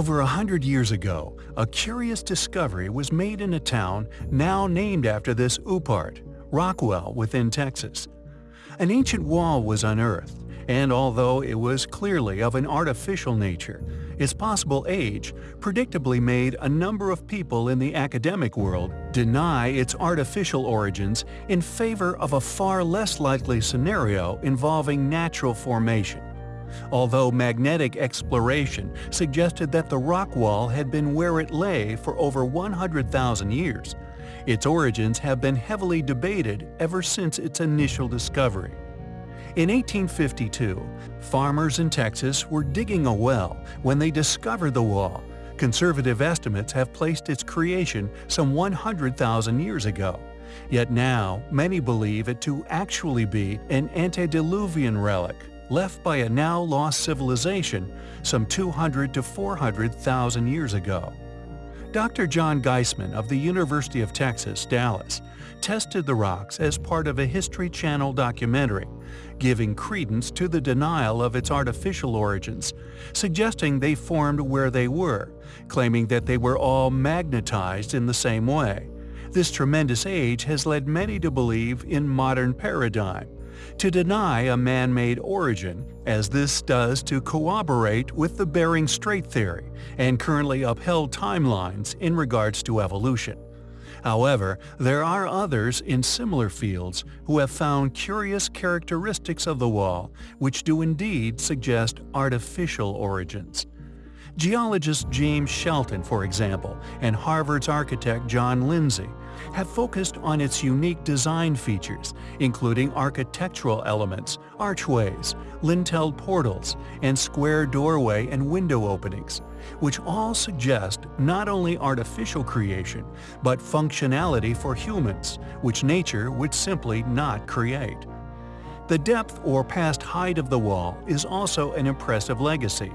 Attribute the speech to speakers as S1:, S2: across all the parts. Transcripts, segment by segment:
S1: Over a hundred years ago, a curious discovery was made in a town now named after this Upart, Rockwall within Texas. An ancient wall was unearthed, and although it was clearly of an artificial nature, its possible age predictably made a number of people in the academic world deny its artificial origins in favor of a far less likely scenario involving natural formation although magnetic exploration suggested that the rock wall had been where it lay for over 100,000 years. Its origins have been heavily debated ever since its initial discovery. In 1852, farmers in Texas were digging a well when they discovered the wall. Conservative estimates have placed its creation some 100,000 years ago. Yet now, many believe it to actually be an antediluvian relic left by a now lost civilization some 200 to 400,000 years ago. Dr. John Geissman of the University of Texas, Dallas, tested the rocks as part of a History Channel documentary, giving credence to the denial of its artificial origins, suggesting they formed where they were, claiming that they were all magnetized in the same way. This tremendous age has led many to believe in modern paradigm, to deny a man-made origin, as this does to corroborate with the Bering Strait theory and currently upheld timelines in regards to evolution. However, there are others in similar fields who have found curious characteristics of the wall which do indeed suggest artificial origins. Geologist James Shelton, for example, and Harvard's architect John Lindsay have focused on its unique design features, including architectural elements, archways, lintelled portals, and square doorway and window openings, which all suggest not only artificial creation, but functionality for humans, which nature would simply not create. The depth or past height of the wall is also an impressive legacy,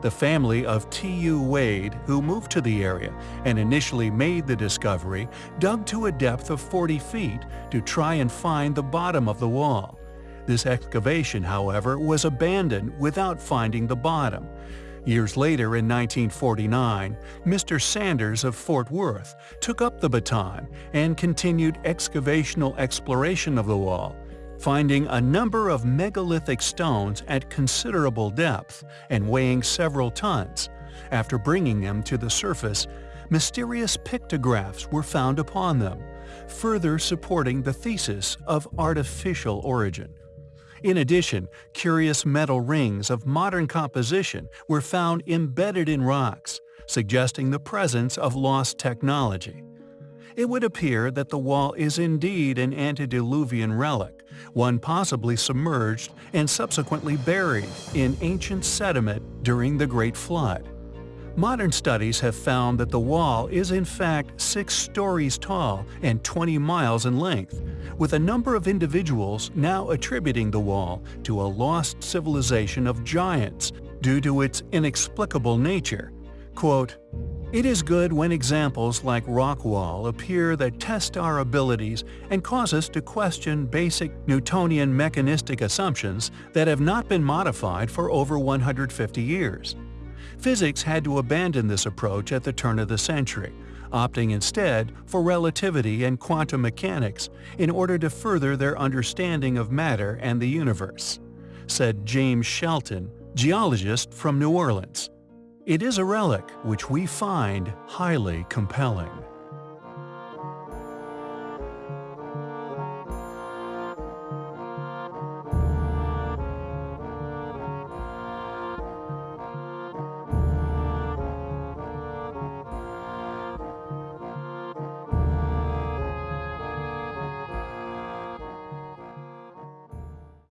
S1: the family of T.U. Wade, who moved to the area and initially made the discovery, dug to a depth of 40 feet to try and find the bottom of the wall. This excavation, however, was abandoned without finding the bottom. Years later in 1949, Mr. Sanders of Fort Worth took up the baton and continued excavational exploration of the wall, finding a number of megalithic stones at considerable depth and weighing several tons. After bringing them to the surface, mysterious pictographs were found upon them, further supporting the thesis of artificial origin. In addition, curious metal rings of modern composition were found embedded in rocks, suggesting the presence of lost technology it would appear that the wall is indeed an antediluvian relic, one possibly submerged and subsequently buried in ancient sediment during the Great Flood. Modern studies have found that the wall is in fact 6 stories tall and 20 miles in length, with a number of individuals now attributing the wall to a lost civilization of giants due to its inexplicable nature. Quote, it is good when examples like Rockwall appear that test our abilities and cause us to question basic Newtonian mechanistic assumptions that have not been modified for over 150 years. Physics had to abandon this approach at the turn of the century, opting instead for relativity and quantum mechanics in order to further their understanding of matter and the universe, said James Shelton, geologist from New Orleans. It is a relic which we find highly compelling.